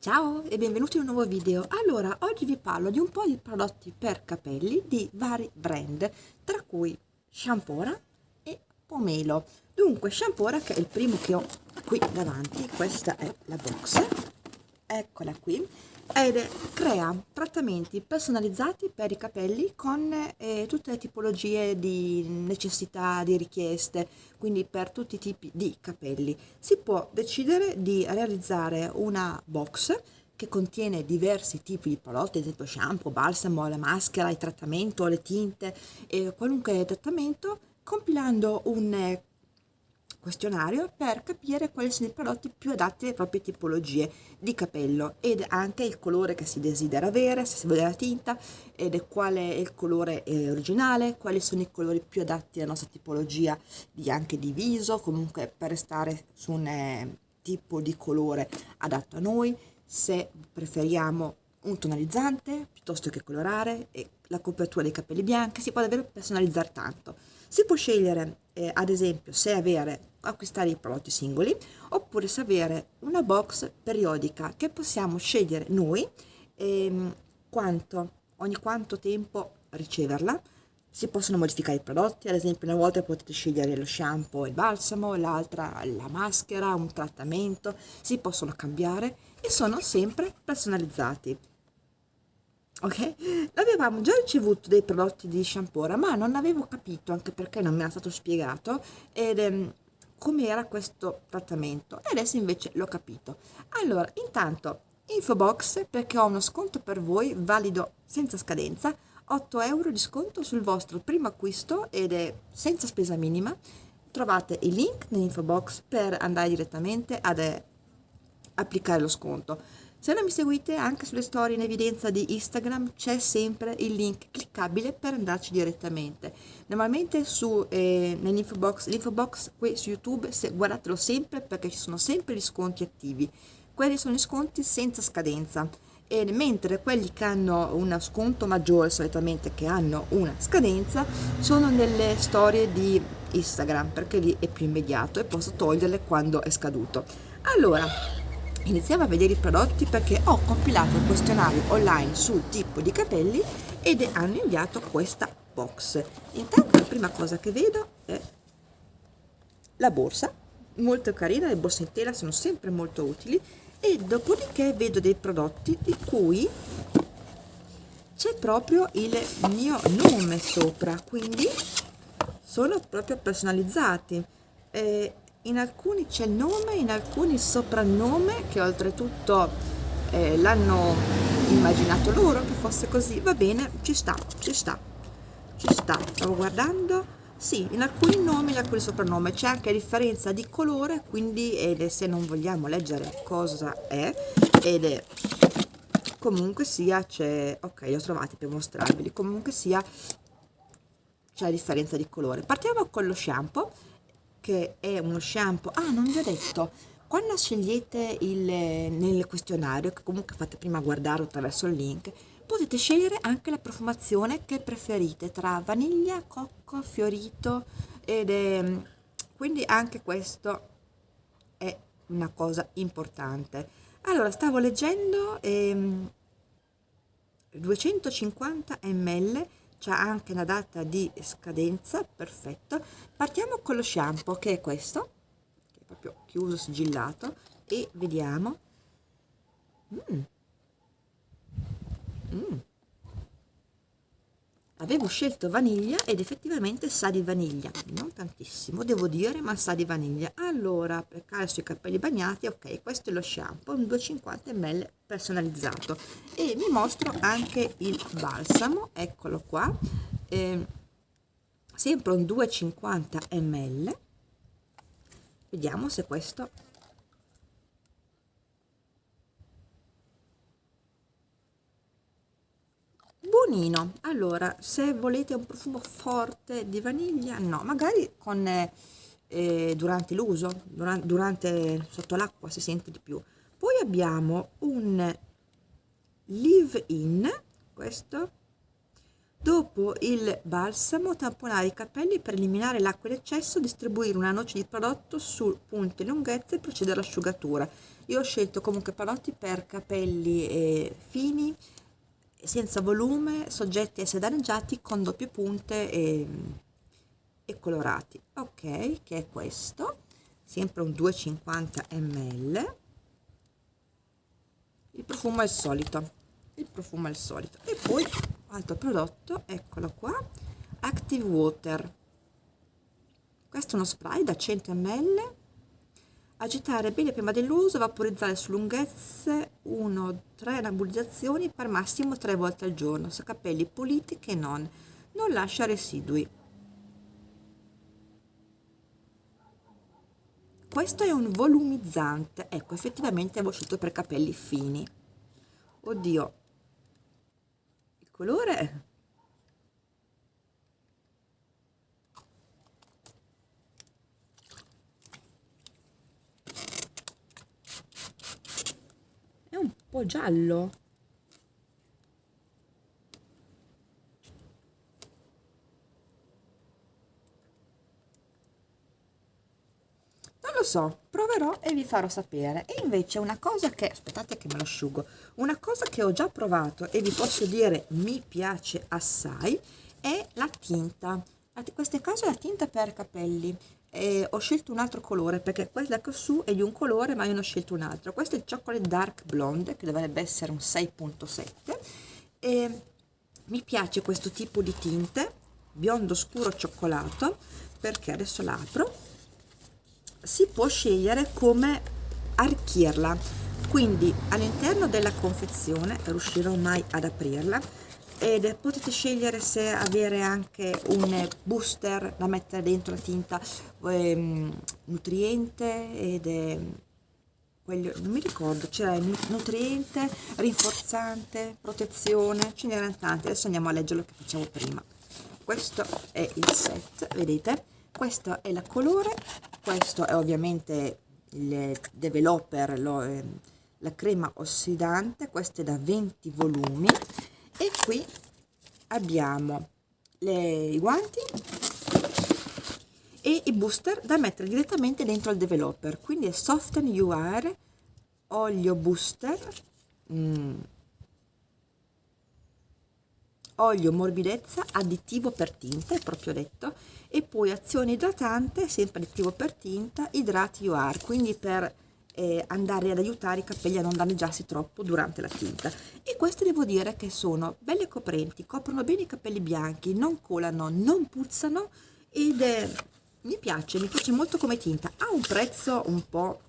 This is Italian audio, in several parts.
Ciao e benvenuti in un nuovo video. Allora, oggi vi parlo di un po' di prodotti per capelli di vari brand, tra cui Shampora e Pomelo. Dunque, Shampora che è il primo che ho qui davanti, questa è la box, eccola qui, ed crea trattamenti personalizzati per i capelli con eh, tutte le tipologie di necessità, di richieste, quindi per tutti i tipi di capelli. Si può decidere di realizzare una box che contiene diversi tipi di prodotti, ad esempio shampoo, balsamo, la maschera, il trattamento, le tinte, eh, qualunque trattamento, compilando un questionario per capire quali sono i prodotti più adatti alle proprie tipologie di capello ed anche il colore che si desidera avere, se si vuole la tinta ed quale è il colore eh, originale, quali sono i colori più adatti alla nostra tipologia di, anche di viso, comunque per restare su un eh, tipo di colore adatto a noi, se preferiamo un tonalizzante piuttosto che colorare e la copertura dei capelli bianchi si può davvero personalizzare tanto si può scegliere eh, ad esempio se avere acquistare i prodotti singoli oppure se avere una box periodica che possiamo scegliere noi ehm, quanto, ogni quanto tempo riceverla. Si possono modificare i prodotti ad esempio una volta potete scegliere lo shampoo e il balsamo l'altra la maschera un trattamento si possono cambiare e sono sempre personalizzati ok? Avevamo già ricevuto dei prodotti di shampoo ma non avevo capito anche perché non mi era stato spiegato ed ehm, com'era questo trattamento. E adesso invece l'ho capito. Allora intanto info box perché ho uno sconto per voi valido senza scadenza 8 euro di sconto sul vostro primo acquisto ed è senza spesa minima. Trovate il link nell'info box per andare direttamente ad eh, applicare lo sconto se non mi seguite anche sulle storie in evidenza di Instagram c'è sempre il link cliccabile per andarci direttamente. Normalmente su, eh, nell'info box, box qui su YouTube se, guardatelo sempre perché ci sono sempre gli sconti attivi. Quelli sono gli sconti senza scadenza. E mentre quelli che hanno uno sconto maggiore solitamente che hanno una scadenza sono nelle storie di Instagram perché lì è più immediato e posso toglierle quando è scaduto allora iniziamo a vedere i prodotti perché ho compilato un questionario online sul tipo di capelli ed hanno inviato questa box. Intanto la prima cosa che vedo è la borsa molto carina le borse in tela sono sempre molto utili e dopodiché vedo dei prodotti di cui c'è proprio il mio nome sopra quindi sono proprio personalizzati. Eh, in alcuni c'è il nome, in alcuni il soprannome che oltretutto eh, l'hanno immaginato loro che fosse così, va bene, ci sta, ci sta, ci sta, stavo guardando, sì, in alcuni nomi, in alcuni soprannomi. C'è anche differenza di colore, quindi eh, se non vogliamo leggere cosa è, ed è comunque sia c'è, ok, li ho trovati per mostrarveli, comunque sia c'è differenza di colore. Partiamo con lo shampoo, che è uno shampoo. Ah non vi ho detto. Quando scegliete il, nel questionario che comunque fate prima guardare attraverso il link potete scegliere anche la profumazione che preferite tra vaniglia, cocco, fiorito ed è, quindi anche questo è una cosa importante. Allora stavo leggendo ehm, 250 ml c'è anche una data di scadenza perfetto. Partiamo con lo shampoo che è questo che è proprio chiuso sigillato e vediamo. Mm. Mm avevo scelto vaniglia ed effettivamente sa di vaniglia non tantissimo devo dire ma sa di vaniglia. Allora per calcio sui capelli bagnati ok questo è lo shampoo un 250 ml personalizzato. E vi mostro anche il balsamo eccolo qua eh, sempre un 250 ml. Vediamo se questo buonino allora se volete un profumo forte di vaniglia no magari con eh, durante l'uso durante, durante sotto l'acqua si sente di più poi abbiamo un live in questo Dopo il balsamo, tamponare i capelli per eliminare l'acqua in eccesso, distribuire una noce di prodotto su punte e lunghezze e procedere all'asciugatura. Io ho scelto comunque prodotti per capelli eh, fini, senza volume, soggetti a essere con doppie punte e, e colorati. Ok, che è questo, sempre un 250 ml. Il profumo è il solito, il profumo è il solito. E poi altro prodotto eccolo qua active water questo è uno spray da 100 ml agitare bene prima dell'uso vaporizzare su lunghezze 1-3 nebulizzazioni per massimo 3 volte al giorno su capelli puliti che non non lascia residui. Questo è un volumizzante. Ecco effettivamente è uscito per capelli fini. Oddio. Colore è un po' giallo lo so, proverò e vi farò sapere. E invece una cosa che, aspettate che me lo asciugo, una cosa che ho già provato e vi posso dire mi piace assai è la tinta. In questo caso è la tinta per capelli. E ho scelto un altro colore perché quella che su è di un colore ma io ne ho scelto un altro. Questo è il Chocolate Dark Blonde che dovrebbe essere un 6.7 e mi piace questo tipo di tinte biondo scuro cioccolato perché adesso l'apro. Si può scegliere come arricchirla. Quindi all'interno della confezione riuscirò mai ad aprirla ed potete scegliere se avere anche un booster da mettere dentro la tinta ehm, nutriente ed è quello, non mi ricordo, c'era nutriente, rinforzante, protezione, ce n'erano tanti, adesso andiamo a leggere lo che facevo prima. Questo è il set, vedete? questo è la colore questo è ovviamente il developer lo, eh, la crema ossidante questo è da 20 volumi e qui abbiamo le, i guanti e i booster da mettere direttamente dentro il developer. Quindi è Soften UR olio booster mm, olio morbidezza additivo per tinta è proprio detto e poi azione idratante sempre additivo per tinta idrati UR quindi per eh, andare ad aiutare i capelli a non danneggiarsi troppo durante la tinta. E queste devo dire che sono belle coprenti coprono bene i capelli bianchi non colano non puzzano ed è, mi piace mi piace molto come tinta. Ha un prezzo un po'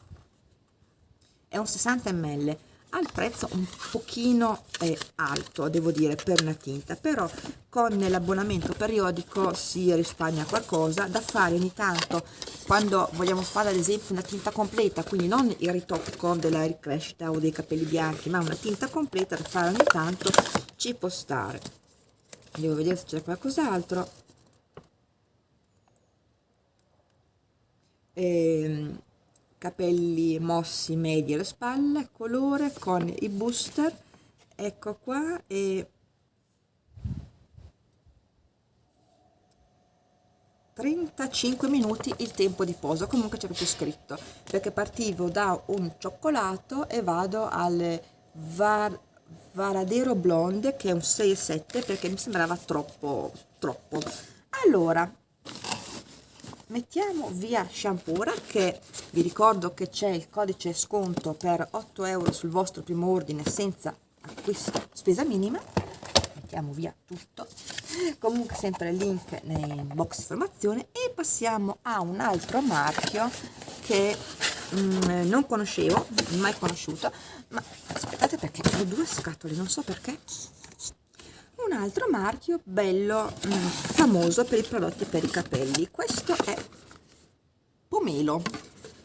è un 60 ml al prezzo un pochino eh, alto devo dire per una tinta però con l'abbonamento periodico si risparmia qualcosa. Da fare ogni tanto quando vogliamo fare ad esempio una tinta completa quindi non il ritocco della ricrescita o dei capelli bianchi ma una tinta completa da fare ogni tanto ci può stare. Devo vedere se c'è qualcos'altro. Ehm capelli mossi medi alle spalle colore con i booster. Ecco qua e 35 minuti il tempo di posa. Comunque c'è proprio scritto perché partivo da un cioccolato e vado al var, varadero blonde che è un 6,7 perché mi sembrava troppo troppo. Allora mettiamo via shampoo. Che vi ricordo che c'è il codice sconto per 8 euro sul vostro primo ordine senza acquisto spesa minima mettiamo via tutto. Comunque sempre il link nei box informazione e passiamo a un altro marchio che mm, non conoscevo mai conosciuto. Ma aspettate perché ho due scatole non so perché un altro marchio bello mh, mm, famoso per i prodotti per i capelli. Questo è pomelo.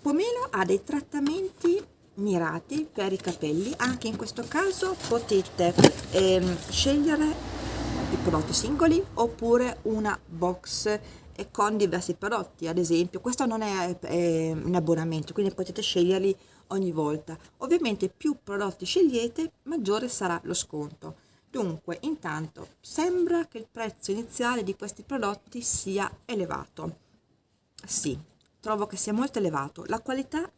Pomelo ha dei trattamenti mirati per i capelli. Anche in questo caso potete ehm, scegliere i prodotti singoli oppure una box con diversi prodotti. Ad esempio questo non è, è un abbonamento quindi potete sceglierli ogni volta. Ovviamente più prodotti scegliete maggiore sarà lo sconto dunque intanto sembra che il prezzo iniziale di questi prodotti sia elevato. Sì trovo che sia molto elevato. La qualità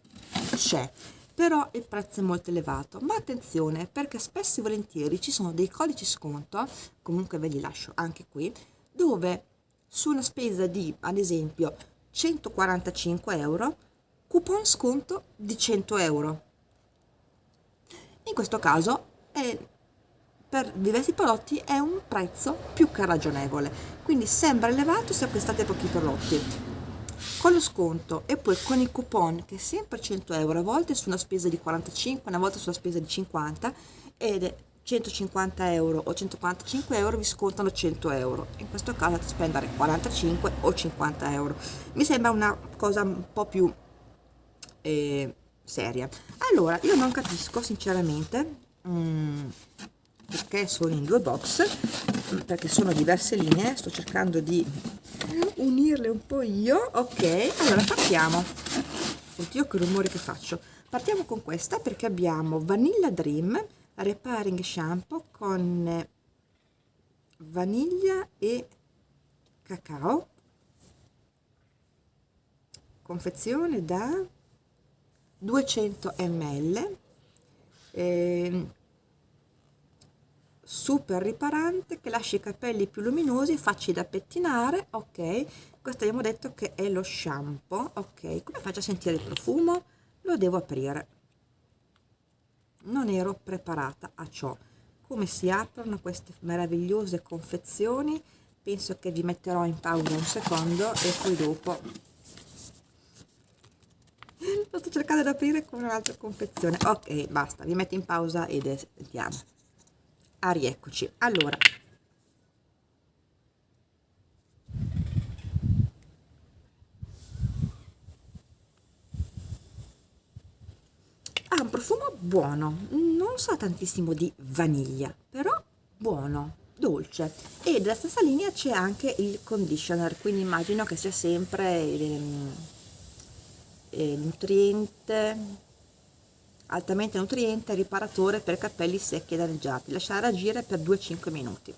c'è però il prezzo è molto elevato. Ma attenzione perché spesso e volentieri ci sono dei codici sconto comunque ve li lascio anche qui dove su una spesa di ad esempio 145 euro coupon sconto di 100 euro. In questo caso è, per diversi prodotti è un prezzo più che ragionevole. Quindi sembra elevato se acquistate pochi prodotti. Con lo sconto e poi con i coupon che è sempre 100 euro a volte su una spesa di 45 una volta sulla spesa di 50 ed è 150 euro o 145 euro vi scontano 100 euro. In questo caso spendere 45 o 50 euro. Mi sembra una cosa un po' più eh, seria. Allora io non capisco sinceramente mm, perché sono in due box perché sono diverse linee sto cercando di unirle un po' io. Ok allora partiamo. Oddio che rumore che faccio. Partiamo con questa perché abbiamo Vanilla Dream Repairing Shampoo con vaniglia e cacao. Confezione da 200 ml eh, super riparante che lascia i capelli più luminosi facili da pettinare ok? Questo abbiamo detto che è lo shampoo ok? Come faccio a sentire il profumo? Lo devo aprire. Non ero preparata a ciò. Come si aprono queste meravigliose confezioni? Penso che vi metterò in pausa un secondo e poi dopo. Sto cercando di aprire con un'altra confezione. Ok basta vi metto in pausa ed andiamo ah rieccoci. Allora. Ha un profumo buono non sa tantissimo di vaniglia però buono dolce. E della stessa linea c'è anche il conditioner quindi immagino che sia sempre il, il nutriente altamente nutriente riparatore per capelli secchi e danneggiati. Lasciare agire per 2-5 minuti.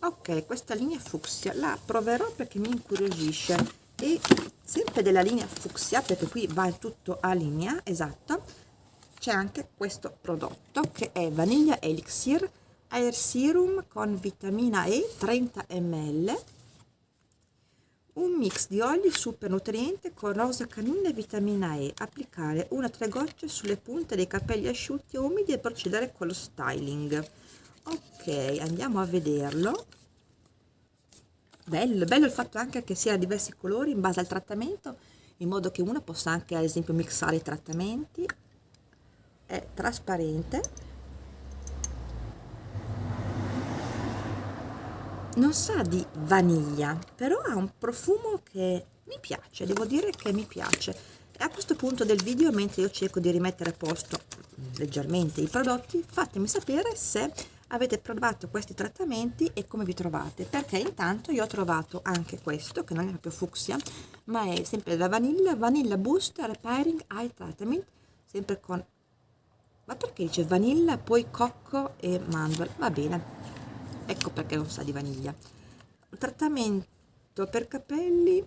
Ok questa linea fucsia la proverò perché mi incuriosisce. E sempre della linea fucsia perché qui va tutto a linea esatto c'è anche questo prodotto che è vaniglia elixir air serum con vitamina e 30 ml un mix di oli super nutriente con rosa canina e vitamina E. Applicare una o tre gocce sulle punte dei capelli asciutti e umidi e procedere con lo styling. Ok, andiamo a vederlo. Bello, bello il fatto anche che sia diversi colori in base al trattamento, in modo che uno possa anche ad esempio mixare i trattamenti. È trasparente non sa di vaniglia però ha un profumo che mi piace devo dire che mi piace. A questo punto del video mentre io cerco di rimettere a posto leggermente i prodotti fatemi sapere se avete provato questi trattamenti e come vi trovate perché intanto io ho trovato anche questo che non è proprio fucsia ma è sempre la vanilla vanilla boost repairing eye treatment sempre con ma perché dice vanilla poi cocco e mandorla va bene ecco perché non sa di vaniglia. Trattamento per capelli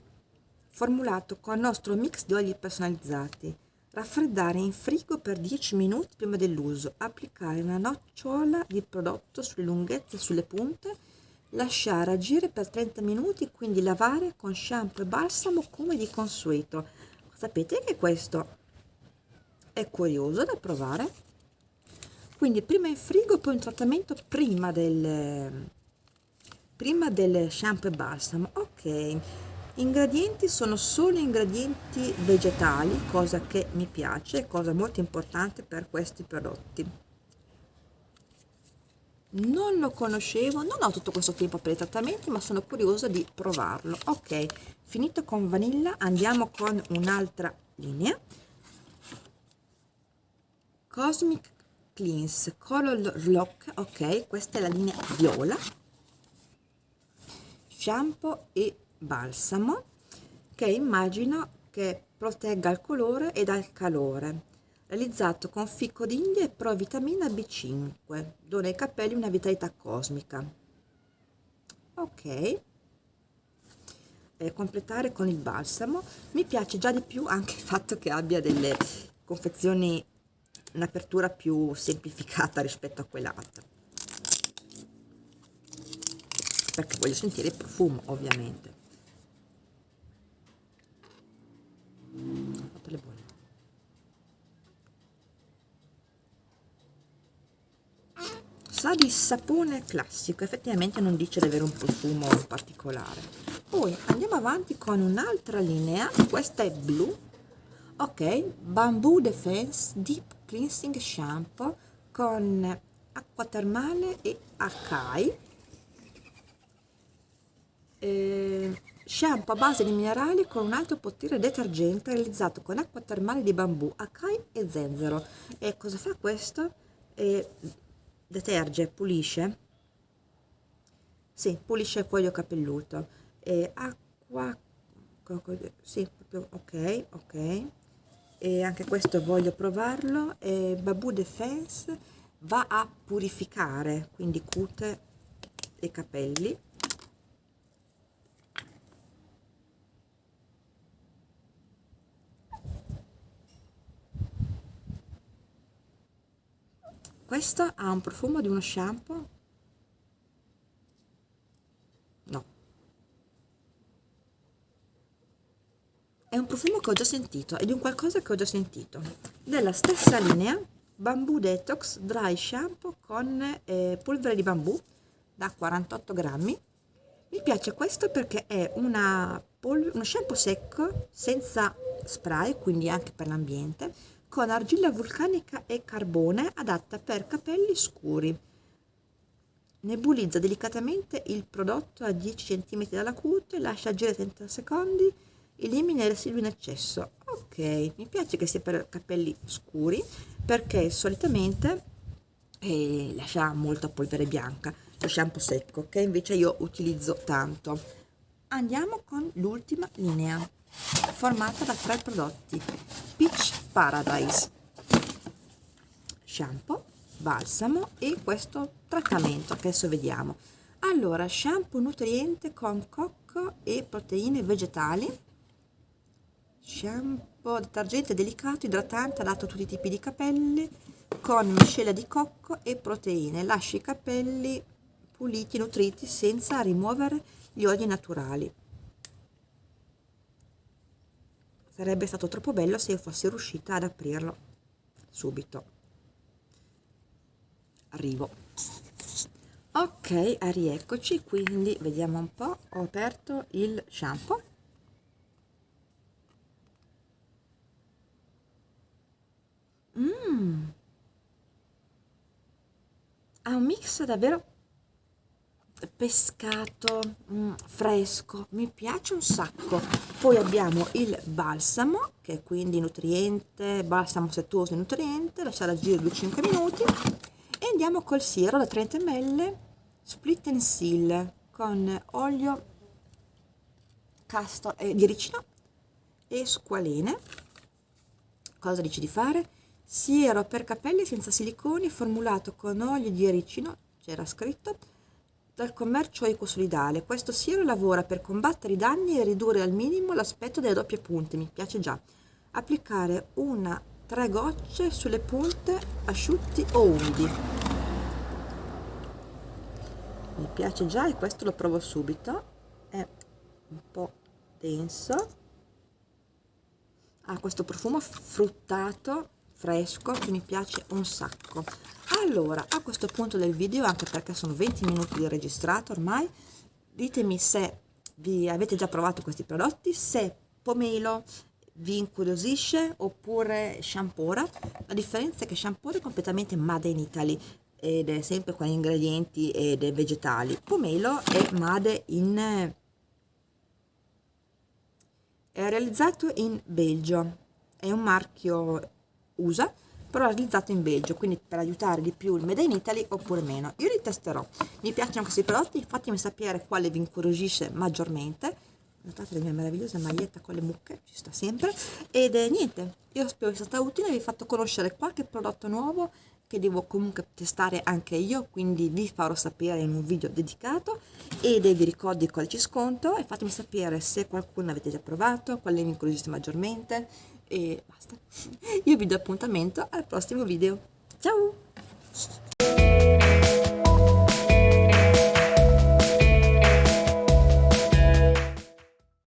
formulato con il nostro mix di oli personalizzati. Raffreddare in frigo per 10 minuti prima dell'uso. Applicare una nocciola di prodotto sulle lunghezze e sulle punte. Lasciare agire per 30 minuti quindi lavare con shampoo e balsamo come di consueto. Sapete che questo è curioso da provare quindi prima in frigo poi un trattamento prima del prima del shampoo e balsamo. Ok ingredienti sono solo ingredienti vegetali cosa che mi piace cosa molto importante per questi prodotti. Non lo conoscevo non ho tutto questo tempo per i trattamenti ma sono curiosa di provarlo. Ok finito con vanilla andiamo con un'altra linea. Cosmic cleanse color lock ok questa è la linea viola shampoo e balsamo che immagino che protegga il colore e dal calore. Realizzato con ficco d'India e provitamina B5 dona ai capelli una vitalità cosmica. Ok. Eh, completare con il balsamo mi piace già di più anche il fatto che abbia delle confezioni un'apertura più semplificata rispetto a quell'altra perché voglio sentire il profumo ovviamente. Sa di sapone classico effettivamente non dice di avere un profumo particolare. Poi andiamo avanti con un'altra linea questa è blu ok bamboo defense deep cleansing shampoo con acqua termale e acai eh, shampoo a base di minerali con un alto potere detergente realizzato con acqua termale di bambù, acai e zenzero. E cosa fa questo? E deterge, pulisce? Sì, pulisce il cuoio capelluto. E acqua, sì, proprio ok, ok. E anche questo voglio provarlo. E Babu Defense va a purificare, quindi cute i capelli questo ha un profumo di uno shampoo no è un profumo che ho già sentito è di un qualcosa che ho già sentito della stessa linea bamboo detox dry shampoo con eh, polvere di bambù da 48 grammi mi piace questo perché è uno shampoo secco senza spray quindi anche per l'ambiente con argilla vulcanica e carbone adatta per capelli scuri. Nebulizza delicatamente il prodotto a 10 cm dalla cute, lascia agire 30 secondi, elimina i residui in eccesso. Ok, mi piace che sia per capelli scuri perché solitamente eh, lascia molta polvere bianca, lo shampoo secco che invece io utilizzo tanto. Andiamo con l'ultima linea formata da tre prodotti. Peach Paradise. Shampoo, balsamo e questo trattamento che adesso vediamo. Allora shampoo nutriente con cocco e proteine vegetali shampoo detergente delicato idratante adatto a tutti i tipi di capelli con miscela di cocco e proteine lascia i capelli puliti nutriti senza rimuovere gli oli naturali Sarebbe stato troppo bello se io fossi riuscita ad aprirlo subito. Arrivo. Ok, rieccoci, quindi vediamo un po', ho aperto il shampoo. Mmm! Ha un mix davvero pescato mm, fresco mi piace un sacco poi abbiamo il balsamo che è quindi nutriente balsamo settuoso e nutriente lasciare agire 2-5 minuti e andiamo col siero da 30 ml split and seal con olio castor eh, di ricino e squalene cosa dici di fare? Siero per capelli senza siliconi formulato con olio di ricino c'era scritto dal commercio ecosolidale. Questo siero lavora per combattere i danni e ridurre al minimo l'aspetto delle doppie punte, mi piace già. Applicare una tre gocce sulle punte asciutti o umidi. Mi piace già e questo lo provo subito. È un po' denso. Ha questo profumo fruttato fresco che mi piace un sacco. Allora a questo punto del video anche perché sono 20 minuti di registrato ormai ditemi se vi avete già provato questi prodotti se pomelo vi incuriosisce oppure shampora la differenza è che shampora è completamente made in Italy ed è sempre con ingredienti ed è vegetali. Pomelo è made in è realizzato in Belgio. È un marchio USA però realizzato in Belgio, quindi per aiutare di più il Made in Italy oppure meno. Io li testerò. Mi piacciono questi prodotti, fatemi sapere quale vi incuriosisce maggiormente. notate la mia meravigliosa maglietta con le mucche ci sta sempre ed eh, niente io spero sia stata utile vi ho fatto conoscere qualche prodotto nuovo che devo comunque testare anche io quindi vi farò sapere in un video dedicato ed vi ricordo il codice sconto e fatemi sapere se qualcuno avete già provato quale mi incuriosisce maggiormente e basta. Io vi do appuntamento al prossimo video. Ciao!